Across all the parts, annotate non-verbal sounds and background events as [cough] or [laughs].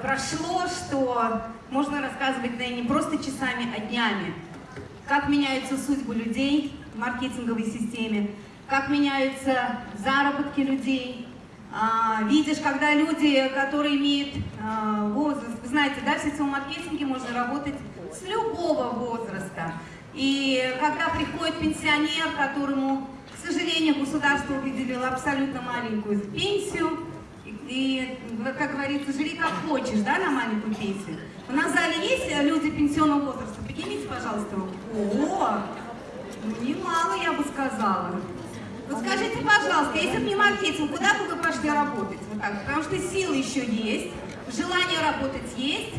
прошло, что можно рассказывать да, не просто часами, а днями. Как меняются судьбы людей в маркетинговой системе, как меняются заработки людей. А, видишь, когда люди, которые имеют а, возраст, вы знаете, да, в сетевом маркетинге можно работать с любого возраста. И когда приходит пенсионер, которому, к сожалению, государство выделило абсолютно маленькую пенсию, и, как говорится, живи как хочешь, да, на маленькую пенсию. У нас в зале есть люди пенсионного возраста? Поднимите, пожалуйста, руку. О, ну, немало, я бы сказала. Вот скажите, пожалуйста, если бы не маркетинг, куда бы вы пошли работать? Вот так, потому что силы еще есть, желание работать есть,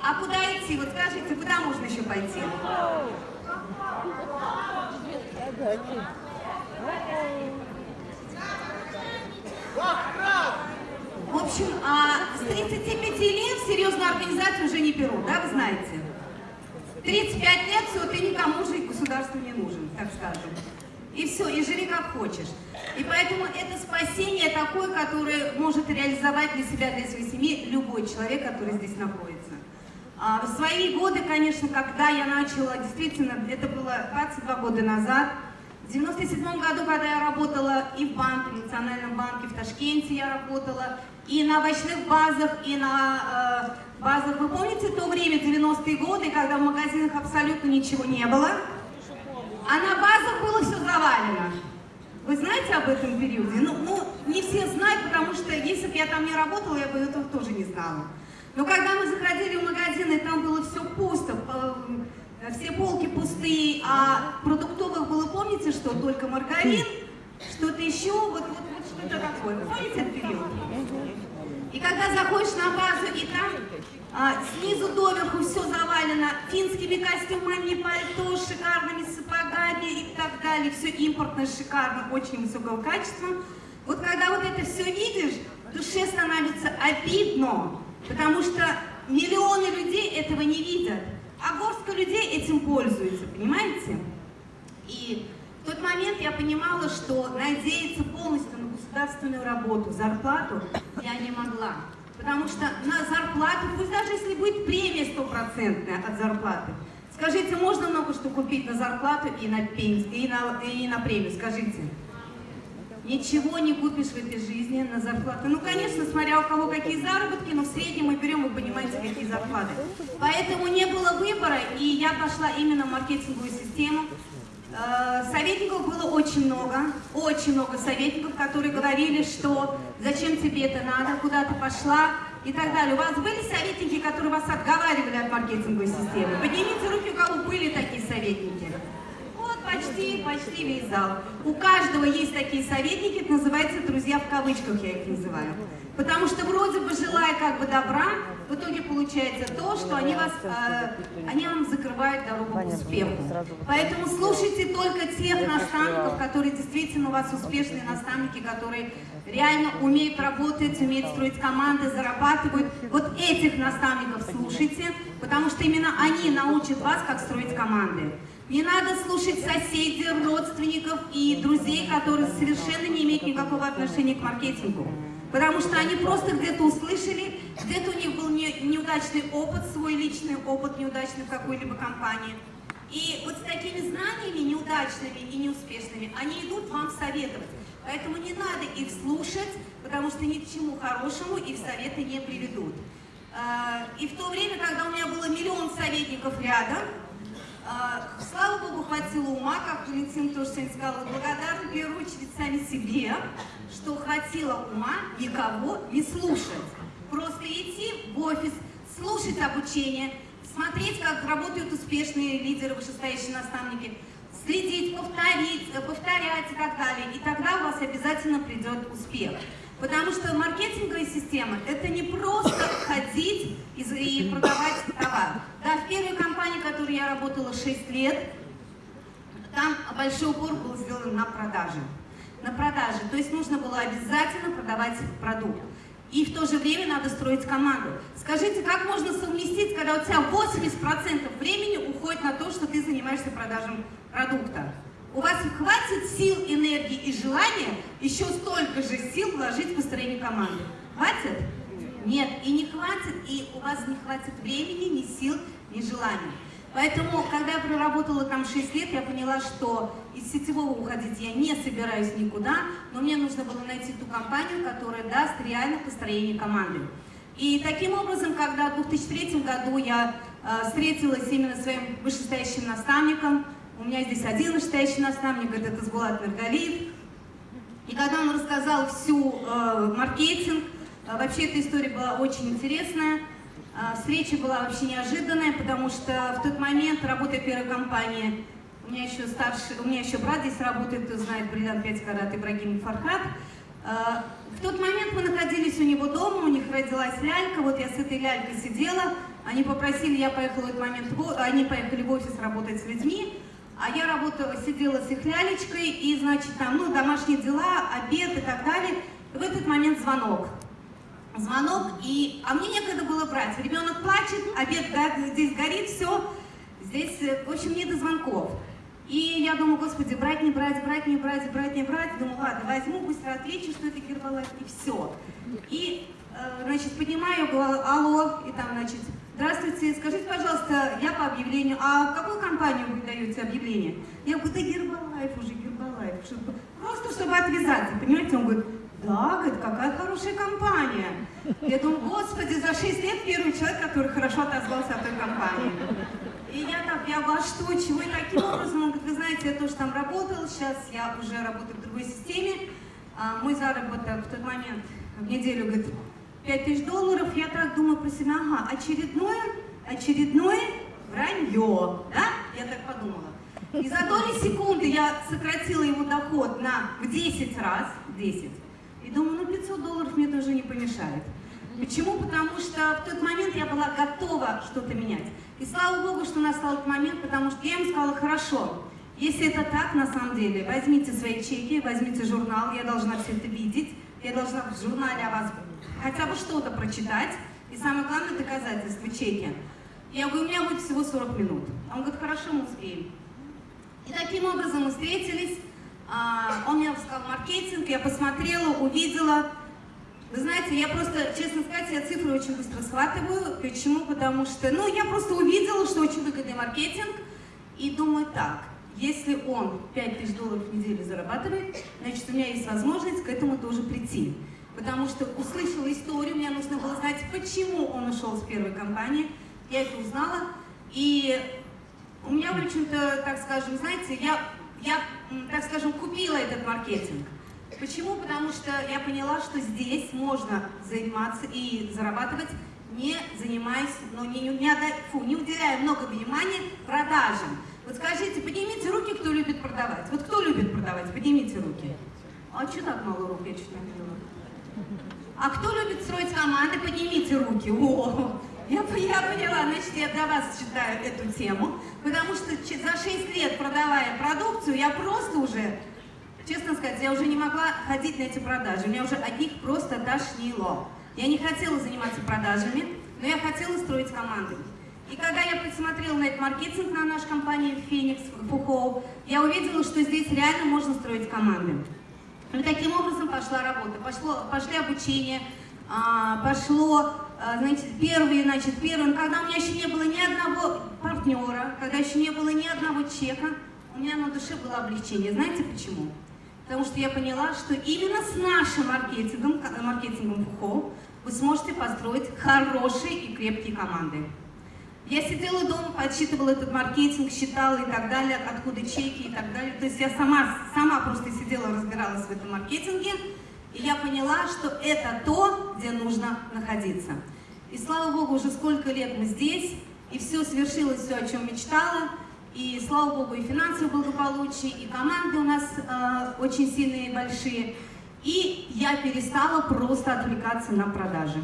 а куда идти? Вот скажите, куда можно еще пойти? В общем, а с 35 лет серьезную организацию уже не берут, да, вы знаете? 35 лет, все, ты никому же государству не нужен, так скажем. И все, и живи как хочешь. И поэтому это спасение такое, которое может реализовать для себя, для своей семьи любой человек, который здесь находится. А в свои годы, конечно, когда я начала, действительно, это было 22 года назад, в 97 году, когда я работала и в банке, в Национальном банке, в Ташкенте я работала, и на овощных базах, и на э, базах. Вы помните то время, 90-е годы, когда в магазинах абсолютно ничего не было? А на базах было все завалено. Вы знаете об этом периоде? Ну, ну, не все знают, потому что если бы я там не работала, я бы этого тоже не знала. Но когда мы заходили в магазины, там было все пусто, все полки пустые, а продуктовых было, помните, что только маргарин, что-то еще, вот, вот, вот что-то такое. Помните этот период? И когда заходишь на базу, и там а, снизу доверху все завалено финскими костюмами, пальто, шикарными сапогами и так далее, все импортное, шикарно, очень высокого качества. Вот когда вот это все видишь, душе становится обидно, потому что миллионы людей этого не видят, а горстка людей этим пользуется, понимаете? И в тот момент я понимала, что надеяться полностью на государственную работу, зарплату я не могла. Потому что на зарплату, пусть даже если будет премия стопроцентная от зарплаты, скажите, можно много что купить на зарплату и на, пенсию, и на, и на премию, скажите? Ничего не купишь в этой жизни на зарплату. Ну, конечно, смотря у кого какие заработки, но в среднем мы берем, вы понимаете, какие зарплаты. Поэтому не было выбора, и я пошла именно в маркетинговую систему. Э, советников было очень много, очень много советников, которые говорили, что зачем тебе это надо, куда ты пошла и так далее. У вас были советники, которые вас отговаривали от маркетинговой системы? Поднимите руки, у кого были такие советники. Почти, почти весь зал. У каждого есть такие советники, это называется друзья в кавычках, я их называю. Потому что вроде бы желая как бы добра, в итоге получается то, что они, вас, э, они вам закрывают дорогу к успеху. Поэтому слушайте только тех наставников, которые действительно у вас успешные наставники, которые реально умеют работать, умеют строить команды, зарабатывают. Вот этих наставников слушайте, потому что именно они научат вас, как строить команды. Не надо слушать соседей, родственников и друзей, которые совершенно не имеют никакого отношения к маркетингу. Потому что они просто где-то услышали, где-то у них был не, неудачный опыт, свой личный опыт неудачный в какой-либо компании. И вот с такими знаниями неудачными и неуспешными они идут вам советовать. Поэтому не надо их слушать, потому что ни к чему хорошему их советы не приведут. А, и в то время, когда у меня было миллион советников рядом, слава Богу, хватило ума, как Валентин тоже сегодня сказал, благодарна в первую очередь сами себе, что хватило ума никого не слушать. Просто идти в офис, слушать обучение, смотреть, как работают успешные лидеры, вышестоящие наставники, следить, повторить, повторять и так далее. И тогда у вас обязательно придет успех. Потому что маркетинговая система – это не просто ходить и, продавать товар. Да, в первой компании, в которой я работала 6 лет, там большой упор был сделан на продаже на продаже. То есть нужно было обязательно продавать продукт. и в то же время надо строить команду. Скажите, как можно совместить, когда у тебя 80% времени уходит на то, что ты занимаешься продажей продукта? У вас хватит сил, энергии и желания еще столько же сил вложить в построение команды? Хватит? Нет, и не хватит, и у вас не хватит времени, ни сил, ни желания. Поэтому, когда я проработала там 6 лет, я поняла, что из сетевого уходить я не собираюсь никуда, но мне нужно было найти ту компанию, которая даст реально построение команды. И таким образом, когда в 2003 году я э, встретилась именно своим вышестоящим наставником, у меня здесь один вышестоящий наставник, это Сбулат Мергалиев, и когда он рассказал всю э, маркетинг, э, вообще эта история была очень интересная, э, встреча была вообще неожиданная, потому что в тот момент, работая в первой компании, у меня еще старший, у меня еще брат здесь работает, кто знает, Бридан Пятькарат, Ибрагим Фархат, э, в тот момент мы находились у него дома, у них родилась лялька, вот я с этой лялькой сидела, они попросили, я поехала в этот момент, они поехали в офис работать с людьми, а я работала, сидела с их лялечкой, и, значит, там, ну, домашние дела, обед и так далее. В этот момент звонок. Звонок, и, а мне некогда было брать. Ребенок плачет, обед да, здесь горит, все. Здесь, э, в общем, не до звонков. И я думаю, господи, брать, не брать, брать, не брать, брать, не брать. Думаю, ладно, возьму, быстро отвечу, что это Гербалайф, и все. И, э, значит, поднимаю, говорю, алло, и там, значит, здравствуйте, скажите, пожалуйста, я по объявлению, а в какую компанию вы даете объявление? Я говорю, да Гербалайф уже, Гербалайф, чтобы, просто чтобы отвязаться, понимаете? Он говорит, да, говорит, какая хорошая компания. Я думаю, господи, за 6 лет первый человек, который хорошо отозвался о той компании. И я так, я говорю, а что, чего и таким образом? Он говорит, вы знаете, я тоже там работал, сейчас я уже работаю в другой системе. А, мой заработок в тот момент в неделю, говорит, 5 тысяч долларов. Я так думаю про себя, ага, очередное, очередное вранье, да? Я так подумала. И за доли секунды я сократила его доход на в 10 раз, 10. И думаю, ну 500 долларов мне тоже не помешает. Почему? Потому что в тот момент я была готова что-то менять. И слава Богу, что настал этот момент, потому что я им сказала, хорошо, если это так, на самом деле, возьмите свои чеки, возьмите журнал, я должна все это видеть, я должна в журнале о вас хотя бы что-то прочитать, и самое главное доказательство, чеки. Я говорю, у меня будет всего 40 минут. Он говорит, хорошо, мы успеем. И таким образом мы встретились, а, он мне сказал маркетинг, я посмотрела, увидела, вы знаете, я просто, честно сказать, я цифры очень быстро схватываю. Почему? Потому что, ну, я просто увидела, что очень выгодный маркетинг, и думаю так, если он 5 тысяч долларов в неделю зарабатывает, значит, у меня есть возможность к этому тоже прийти. Потому что услышала историю, мне нужно было знать, почему он ушел с первой компании. Я это узнала, и у меня, в общем-то, так скажем, знаете, я, я, так скажем, купила этот маркетинг. Почему? Потому что я поняла, что здесь можно заниматься и зарабатывать, не занимаясь, но не, не, не, фу, не уделяя много внимания продажам. Вот скажите, поднимите руки, кто любит продавать. Вот кто любит продавать? Поднимите руки. А что так мало рук? Я чуть не поняла. А кто любит строить команды? Поднимите руки. О, я, я поняла, значит, я для вас читаю эту тему, потому что за 6 лет продавая продукцию, я просто уже честно сказать, я уже не могла ходить на эти продажи. Меня уже от них просто тошнило. Я не хотела заниматься продажами, но я хотела строить команды. И когда я посмотрела на этот маркетинг на нашу компанию Phoenix Фухоу, я увидела, что здесь реально можно строить команды. И таким образом пошла работа, пошло, пошли обучение, а, пошло, а, знаете, первые, значит, первым, когда у меня еще не было ни одного партнера, когда еще не было ни одного чека, у меня на душе было облегчение. Знаете почему? потому что я поняла, что именно с нашим маркетингом, маркетингом ФУХО, вы сможете построить хорошие и крепкие команды. Я сидела дома, подсчитывала этот маркетинг, считала и так далее, откуда чеки и так далее. То есть я сама, сама просто сидела, разбиралась в этом маркетинге, и я поняла, что это то, где нужно находиться. И слава Богу, уже сколько лет мы здесь, и все свершилось, все, о чем мечтала. И, слава богу, и финансовое благополучие, и команды у нас э, очень сильные и большие. И я перестала просто отвлекаться на продажи.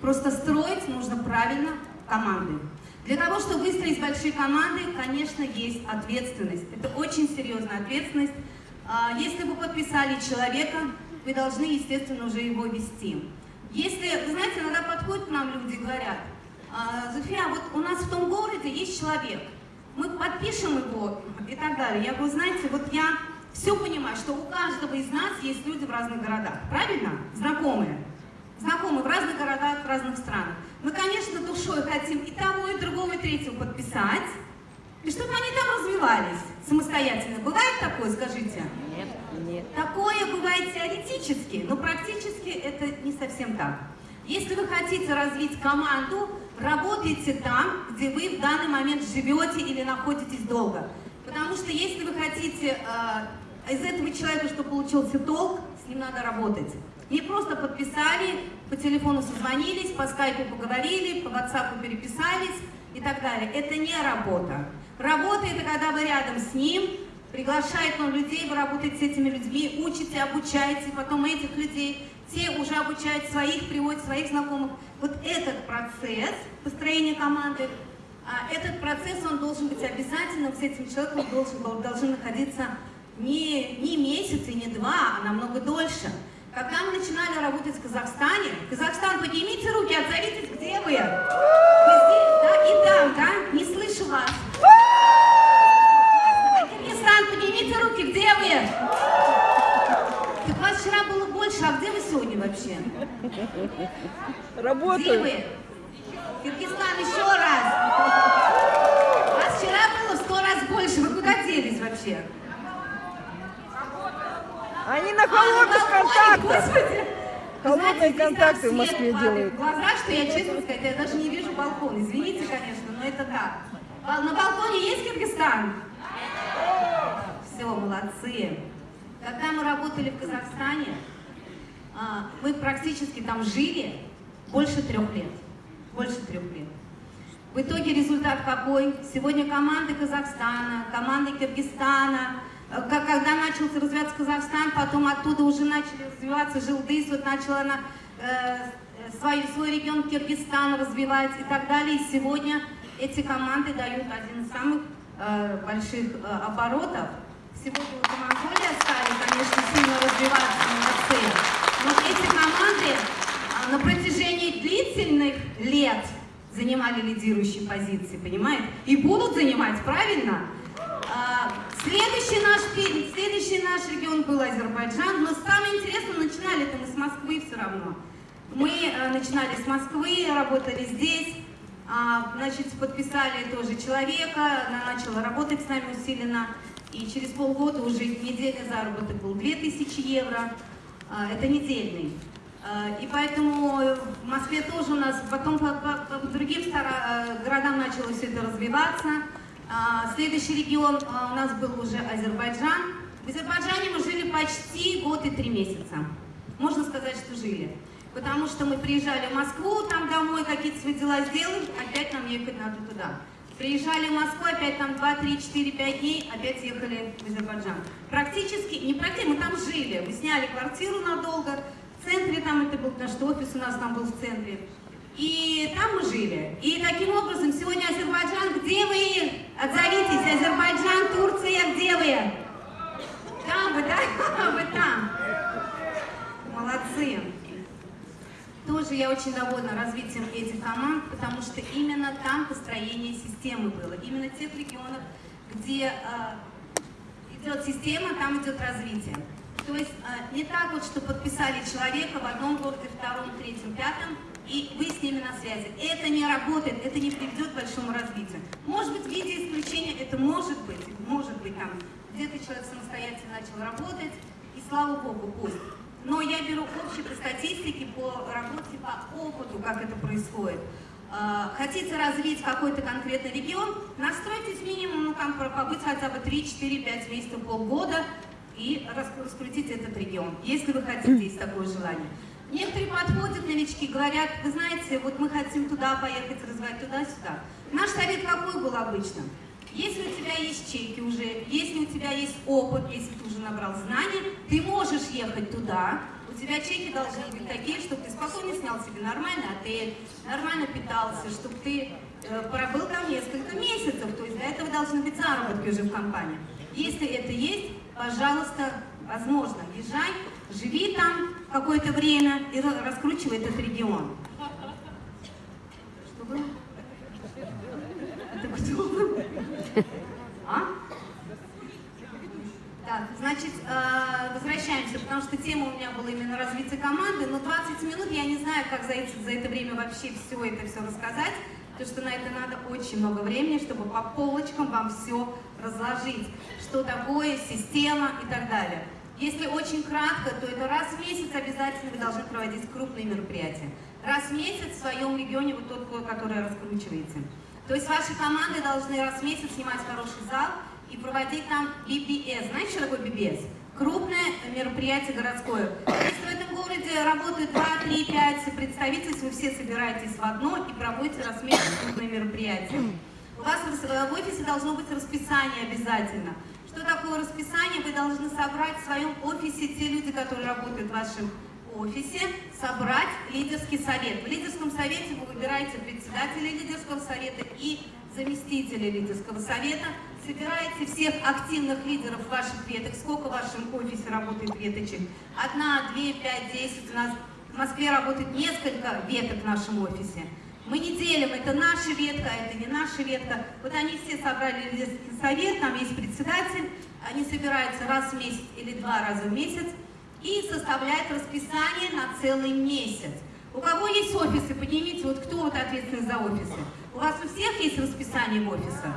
Просто строить нужно правильно команды. Для того, чтобы выстроить большие команды, конечно, есть ответственность. Это очень серьезная ответственность. А, если вы подписали человека, вы должны, естественно, уже его вести. Если, вы знаете, иногда подходят к нам люди и говорят, «А, Зофия, вот у нас в том городе есть человек, мы подпишем его и так далее. Я говорю, знаете, вот я все понимаю, что у каждого из нас есть люди в разных городах, правильно? Знакомые. Знакомые в разных городах, в разных странах. Мы, конечно, душой хотим и того, и другого, и третьего подписать, и чтобы они там развивались самостоятельно. Бывает такое, скажите? Нет, нет. Такое бывает теоретически, но практически это не совсем так. Если вы хотите развить команду, работайте там, где вы в данный момент живете или находитесь долго. Потому что если вы хотите э, из этого человека, что получился толк, с ним надо работать. Не просто подписали, по телефону созвонились, по скайпу поговорили, по WhatsApp переписались и так далее. Это не работа. Работа – это когда вы рядом с ним, приглашает он людей, вы работаете с этими людьми, учите, обучаете, потом этих людей, те уже обучают своих, приводят своих знакомых. Вот этот процесс построения команды, а, этот процесс, он должен быть обязательным, с этим человеком должен, должен находиться не, не месяц и не два, а намного дольше. Когда мы начинали работать в Казахстане, Казахстан, поднимите руки, отзовитесь, где вы? Вы здесь, да, и там, да? Не слышу вас. Киргизстан, поднимите руки, где вы? Так вас вчера было больше, а где вы сегодня вообще? Работаю. Где вы? Киргизстан, еще раз. Вас вчера было в сто раз больше, вы куда делись вообще? Они на холодных контактах. Господи. Холодные Знаете, контакты так в Москве делают. глаза, что я, честно сказать, я даже не вижу балкон. Извините, конечно, но это так. А На балконе есть Киргизстан? Все, молодцы. Когда мы работали в Казахстане, а, мы практически там жили больше трех лет. Больше трех лет. В итоге результат какой? Сегодня команды Казахстана, команды Киргизстана, когда начался развиваться Казахстан, потом оттуда уже начали развиваться Жилдыс, вот начала она э, свой, свой регион Киргизстан развивать и так далее. И сегодня эти команды дают один из самых э, больших э, оборотов. Сегодня уже Монголия стали, конечно, сильно развиваться, молодцы. Но эти команды а, на протяжении длительных лет занимали лидирующие позиции, понимаете? И будут занимать, правильно? А, Следующий наш, пи- следующий наш регион был Азербайджан, но самое интересное, начинали это мы с Москвы все равно. Мы э, начинали с Москвы, работали здесь, а, значит, подписали тоже человека, она начала работать с нами усиленно, и через полгода уже недельный заработок был 2000 евро, А, это недельный. И поэтому в Москве тоже у нас, потом по, по- по другим э, городам начало все это развиваться. А, Следующий регион а, у нас был уже Азербайджан. В Азербайджане мы жили почти год и три месяца. Можно сказать, что жили. Потому что мы приезжали в Москву, там домой какие-то свои дела сделали, опять нам ехать надо туда. Приезжали в Москву, опять там 2, 3, 4, 5 дней, опять ехали в Азербайджан. Практически, не практически, мы там жили. Мы сняли квартиру надолго, в центре там это был наш офис, у нас там был в центре. И там мы жили. И таким образом, сегодня Азербайджан, где вы? Отзовитесь, Азербайджан, Турция, где вы? Там вы, да? [laughs] Вы там. Молодцы. Тоже я очень довольна развитием этих команд, потому что именно там построение системы было. Именно тех регионах, где э, идет система, там идет развитие. То есть э, не так вот, что подписали человека в одном городе, втором, третьем, пятом, и вы с ними на связи. Это не работает, это не приведет к большому развитию. Может быть, в виде исключения это может быть, может быть там, где-то человек самостоятельно начал работать, и слава богу, пусть. Но я беру общие по статистике, по работе, по опыту, как это происходит. А, Хотите развить какой-то конкретный регион, настройтесь минимум, ну там побыть хотя бы 3, 4, 5 месяцев, полгода и рас- раскрутить этот регион, если вы хотите, есть такое желание. Некоторые подходят, новички, говорят, вы знаете, вот мы хотим туда поехать, развивать туда-сюда. Наш совет какой был обычно? Если у тебя есть чеки уже, если у тебя есть опыт, если ты уже набрал знаний, ты можешь ехать туда, у тебя чеки должны быть такие, чтобы ты спокойно снял себе нормальный отель, нормально питался, чтобы ты э, пробыл там несколько месяцев, то есть для этого должны быть заработки уже в компании. Если это есть, пожалуйста, возможно, езжай, живи там, какое-то время и ра- раскручивает этот регион. Что было? Это кто? А? Так, значит, э, возвращаемся, потому что тема у меня была именно развитие команды, но 20 минут я не знаю, как за это, за это время вообще все это все рассказать, потому что на это надо очень много времени, чтобы по полочкам вам все разложить, что такое система и так далее. Если очень кратко, то это раз в месяц обязательно вы должны проводить крупные мероприятия. Раз в месяц в своем регионе вот тот, который раскручиваете. То есть ваши команды должны раз в месяц снимать хороший зал, и проводить там BBS. Знаете, что такое BBS? Крупное мероприятие городское. Если в этом городе работают 2, 3, 5 представительств, вы все собираетесь в одно и проводите раз в месяц крупное мероприятие. У вас в офисе должно быть расписание обязательно. Что такое расписание? Вы должны собрать в своем офисе те люди, которые работают в вашем офисе, собрать лидерский совет. В лидерском совете вы выбираете председателя лидерского совета и заместителя лидерского совета, собираете всех активных лидеров ваших веток, сколько в вашем офисе работает веточек, одна, две, пять, десять, у нас в Москве работает несколько веток в нашем офисе. Мы не делим, это наша ветка, а это не наша ветка. Вот они все собрали лидерский совет, там есть председатель, они собираются раз в месяц или два раза в месяц и составляют расписание на целый месяц. У кого есть офисы, поднимите, вот кто вот ответственный за офисы. У вас у всех есть расписание в офисах?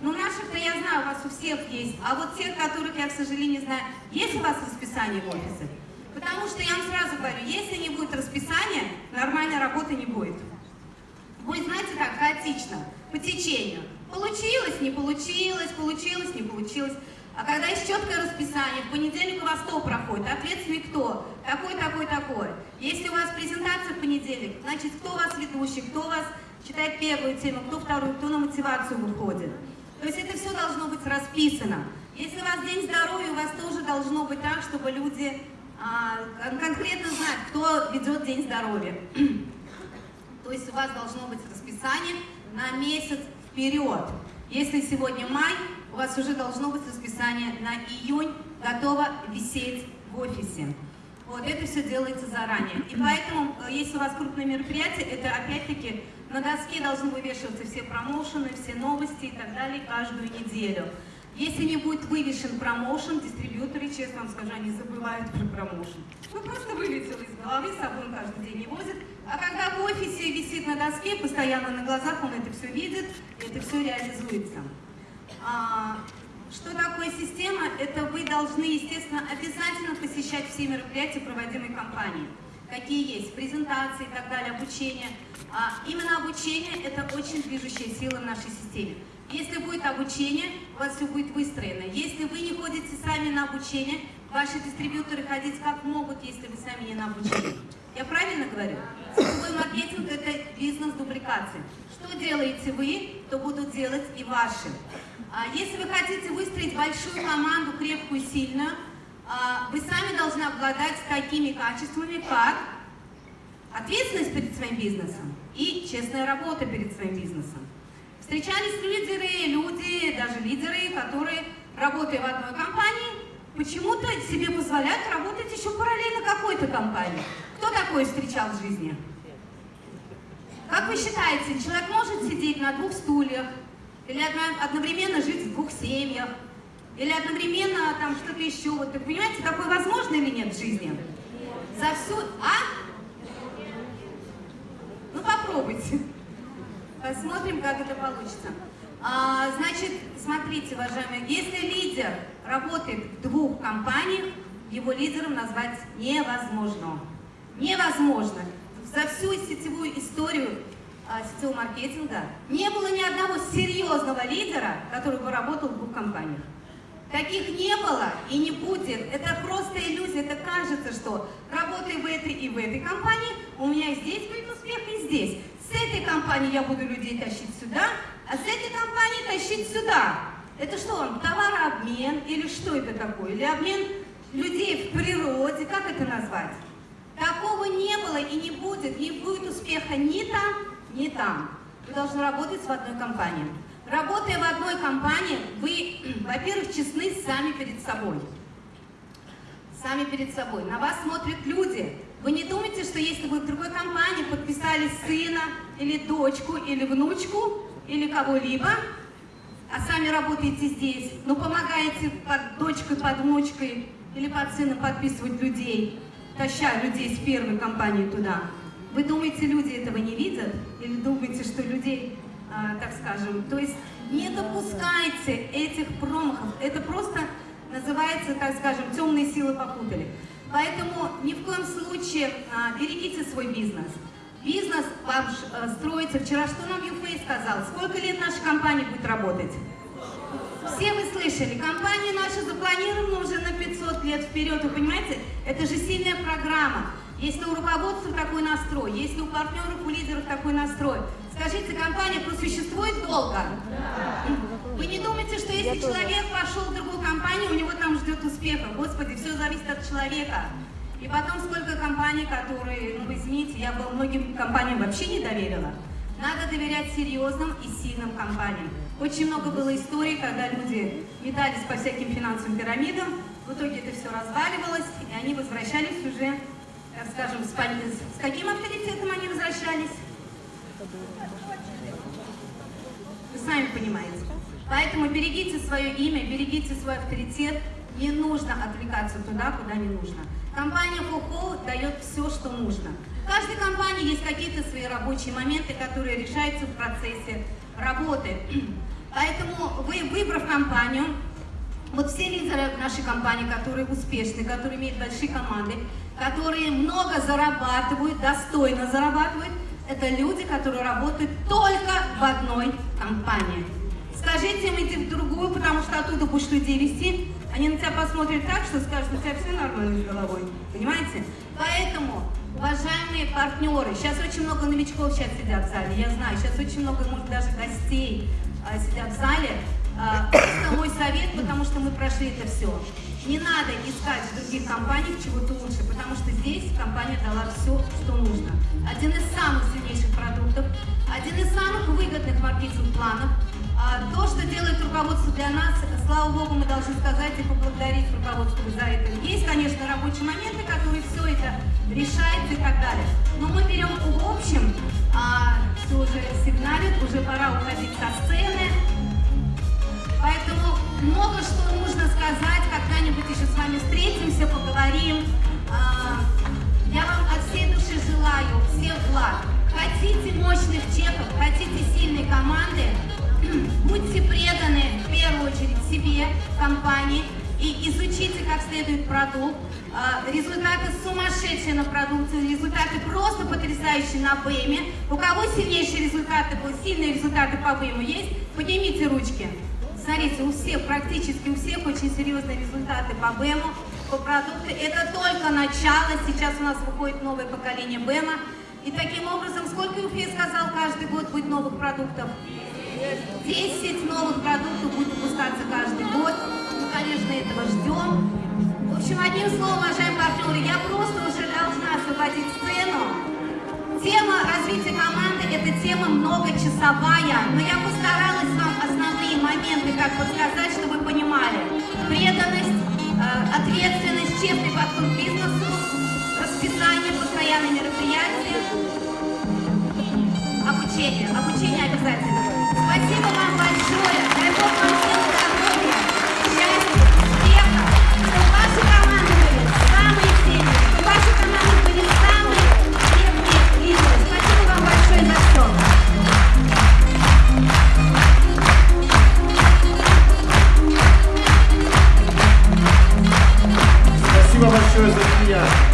Ну, наших-то я знаю, у вас у всех есть. А вот тех, которых я, к сожалению, не знаю, есть у вас расписание в офисе? Потому что я вам сразу говорю, если не будет расписания, нормальной работы не будет. Будет, знаете, так, хаотично, по течению. Получилось, не получилось, получилось, не получилось. А когда есть четкое расписание, в понедельник у вас кто проходит? Ответственный кто? Такой, такой, такой. Если у вас презентация в понедельник, значит, кто у вас ведущий, кто у вас читает первую тему, кто вторую, кто на мотивацию выходит. То есть это все должно быть расписано. Если у вас день здоровья, у вас тоже должно быть так, чтобы люди а, конкретно знать, кто ведет день здоровья. То есть у вас должно быть расписание на месяц вперед. Если сегодня май, у вас уже должно быть расписание на июнь, готово висеть в офисе. Вот это все делается заранее. И поэтому, э, если у вас крупное мероприятие, это опять-таки на доске должны вывешиваться все промоушены, все новости и так далее каждую неделю. Если не будет вывешен промоушен, дистрибьюторы, честно вам скажу, они забывают про промоушен. Ну, просто вылетел из головы, с собой он каждый день не возит. А когда в офисе висит на доске, постоянно на глазах, он это все видит, это все реализуется. А, что такое система? Это вы должны, естественно, обязательно посещать все мероприятия, проводимые компанией. Какие есть, презентации и так далее, обучение. А, именно обучение – это очень движущая сила в нашей системе. Если будет обучение, у вас все будет выстроено. Если вы не ходите сами на обучение, ваши дистрибьюторы ходить как могут, если вы сами не на обучение. Я правильно говорю? Сетевой маркетинг – это бизнес дубликации. Что делаете вы, то будут делать и ваши. А Если вы хотите выстроить большую команду, крепкую, сильную, вы сами должны обладать такими качествами, как ответственность перед своим бизнесом и честная работа перед своим бизнесом. Встречались лидеры, люди, даже лидеры, которые, работая в одной компании, почему-то себе позволяют работать еще параллельно какой-то компании. Кто такое встречал в жизни? Как вы считаете, человек может сидеть на двух стульях, или одновременно жить в двух семьях, или одновременно там что-то еще. Вот, понимаете, такое возможно или нет в жизни? За всю... А? Ну, попробуйте. Посмотрим, как это получится. А, значит, смотрите, уважаемые, если лидер работает в двух компаниях, его лидером назвать невозможно. Невозможно. За всю сетевую историю а, сетевого маркетинга не было ни одного серьезного лидера, который бы работал в двух компаниях. Таких не было и не будет. Это просто иллюзия. Это кажется, что работая в этой и в этой компании, у меня здесь будет успех, и здесь. С этой компании я буду людей тащить сюда, а с этой компании тащить сюда. Это что он, товарообмен или что это такое? Или обмен людей в природе, как это назвать? Такого не было и не будет. Не будет успеха ни там, ни там. Вы должны работать в одной компании. Работая в одной компании, вы, [clears throat] во-первых, честны сами перед собой. сами перед собой. На вас смотрят люди. Вы не думайте, что если вы в другой компании подписали сына, или дочку, или внучку, или кого-либо, а сами работаете здесь, но помогаете под дочкой, под внучкой или под сыном подписывать людей, таща людей с первой компании туда. Вы думаете, люди этого не видят? Или думаете, что людей, так скажем, то есть не допускайте этих промахов. Это просто называется, так скажем, темные силы попутали. Поэтому ни в коем случае а, берегите свой бизнес. Бизнес вам а, строится. Вчера что нам Юфей сказал? Сколько лет наша компания будет работать? Все вы слышали, компания наша запланирована уже на 500 лет вперед, вы понимаете? Это же сильная программа. Если у руководства такой настрой, если у партнеров, у лидеров такой настрой, скажите, компания просуществует долго? Вы не думаете, что если человек пошел в другую компанию, у него там ждет успеха? Господи, все зависит от человека. И потом сколько компаний, которые, ну извините, я бы многим компаниям вообще не доверила. Надо доверять серьезным и сильным компаниям. Очень много было историй, когда люди метались по всяким финансовым пирамидам, в итоге это все разваливалось, и они возвращались уже, так скажем, с, с каким авторитетом они возвращались? Вы сами понимаете. Поэтому берегите свое имя, берегите свой авторитет. Не нужно отвлекаться туда, куда не нужно. Компания Фухо дает все, что нужно. В каждой компании есть какие-то свои рабочие моменты, которые решаются в процессе работы. [clears throat] Поэтому вы, выбрав компанию, вот все лидеры нашей компании, которые успешны, которые имеют большие команды, которые много зарабатывают, достойно зарабатывают, это люди, которые работают только в одной компании. Скажите им идти в другую, потому что оттуда будешь людей вести, они на тебя посмотрят так, что скажут, у тебя все нормально с головой. Понимаете? Поэтому, уважаемые партнеры, сейчас очень много новичков сейчас сидят в зале, я знаю, сейчас очень много, может, даже гостей а, сидят в зале. А, просто мой совет, потому что мы прошли это все. Не надо искать в других компаниях чего-то лучше, потому что здесь компания дала все, что нужно. Один из самых сильнейших продуктов, один из самых выгодных маркетинг-планов. А, то, что делает руководство для нас, слава богу, мы должны сказать и поблагодарить руководство за это. Есть, конечно, рабочие моменты, которые все это решают и так далее. Но мы берем в общем, а, все уже сигналит, уже пора уходить со сцены. Поэтому много что нужно сказать, когда-нибудь еще с вами встретимся, поговорим. А, я вам от всей души желаю всех благ. Хотите мощных чеков, хотите сильной команды, [clears throat] будьте преданы в первую очередь себе, компании, и изучите как следует продукт. А, результаты сумасшедшие на продукции, результаты просто потрясающие на БЭМе. У кого сильнейшие результаты, сильные результаты по БЭМу есть? Поднимите ручки. Смотрите, у всех, практически у всех очень серьезные результаты по БЭМу, по продукту. Это только начало, сейчас у нас выходит новое поколение БЭМа. И таким образом, сколько Уфе сказал, каждый год будет новых продуктов? 10 новых продуктов будет выпускаться каждый год. Мы, конечно, этого ждем. В общем, одним словом, уважаемые партнеры, я просто уже должна освободить сцену. Тема развития команды – это тема многочасовая, но я постаралась моменты как подсказать, чтобы вы понимали. Преданность, э, ответственность, честный подход к бизнесу, расписание, постоянные мероприятия, обучение. Обучение обязательно. Спасибо вам большое.